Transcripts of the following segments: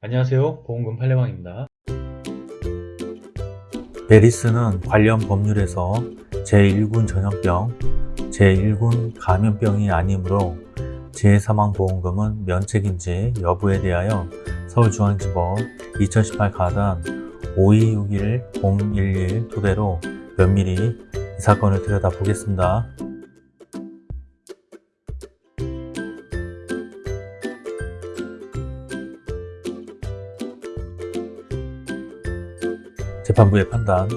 안녕하세요 보험금 팔례방입니다 메리스는 관련 법률에서 제1군 전염병, 제1군 감염병이 아니므로 재해사망보험금은 면책인지 여부에 대하여 서울중앙지법 2018 가단 5261-011 토대로 면밀히 이 사건을 들여다보겠습니다. 재판부의 판단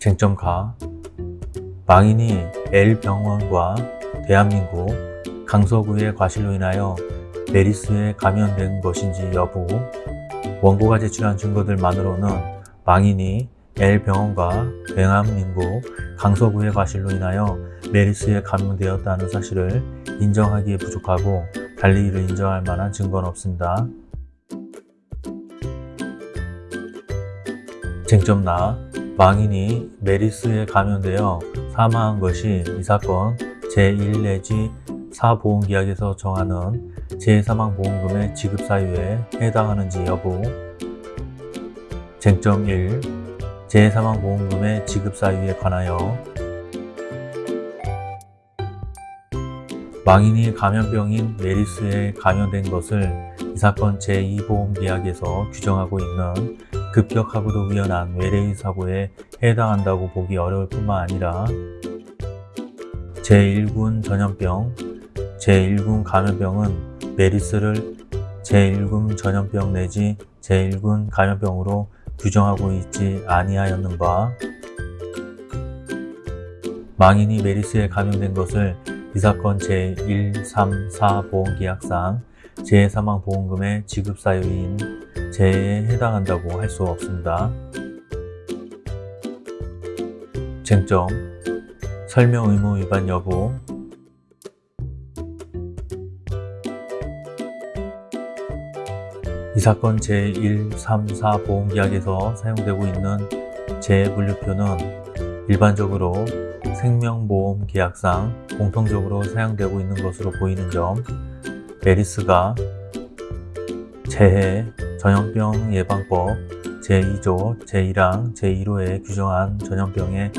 쟁점가 망인이 L병원과 대한민국 강서구의 과실로 인하여 메리스에 감염된 것인지 여부 원고가 제출한 증거들만으로는 망인이 L병원과 대한민국 강서구의 과실로 인하여 메리스에 감염되었다는 사실을 인정하기에 부족하고 달리 이를 인정할 만한 증거는 없습니다. 쟁점나 망인이 메리스에 감염되어 사망한 것이 이 사건 제1 내지 4보험계약에서 정하는 재해사망보험금의 지급 사유에 해당하는지 여부 쟁점 1. 재해사망보험금의 지급 사유에 관하여 망인이 감염병인 메리스에 감염된 것을 이 사건 제2보험계약에서 규정하고 있는 급격하고도 위험한 외래의 사고에 해당한다고 보기 어려울 뿐만 아니라 제1군 전염병, 제1군 감염병은 메리스를 제1군 전염병 내지 제1군 감염병으로 규정하고 있지 아니하였는 바 망인이 메리스에 감염된 것을 이 사건 제134 보험계약상 재해사망보험금의 지급 사유인 재해에 해당한다고 할 수 없습니다. 쟁점 설명 의무 위반 여부 이 사건 제134 보험계약에서 사용되고 있는 재분류표는 일반적으로 생명보험 계약상 공통적으로 사용되고 있는 것으로 보이는 점 메리스가 재해 전염병 예방법 제2조 제1항 제1호에 규정한 전염병에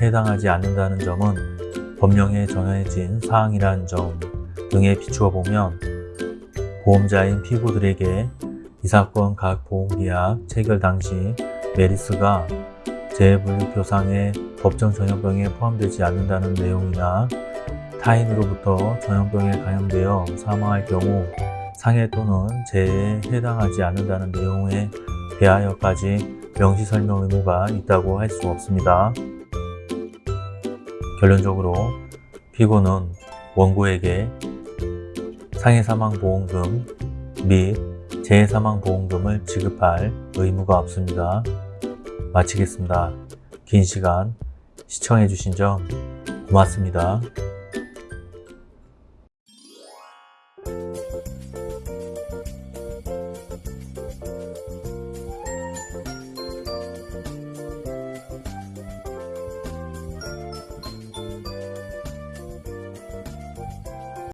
해당하지 않는다는 점은 법령에 정해진 사항이라는 점 등에 비추어 보면 보험자인 피고들에게 이 사건 각 보험계약 체결 당시 메리스가 재분류표상의 법정 전염병에 포함되지 않는다는 내용이나 타인으로부터 전염병에 감염되어 사망할 경우 상해 또는 재해에 해당하지 않는다는 내용에 대하여까지 명시 설명 의무가 있다고 할 수 없습니다. 결론적으로 피고는 원고에게 상해사망보험금 및 재해사망보험금을 지급할 의무가 없습니다. 마치겠습니다. 긴 시간 시청해주신 점 고맙습니다.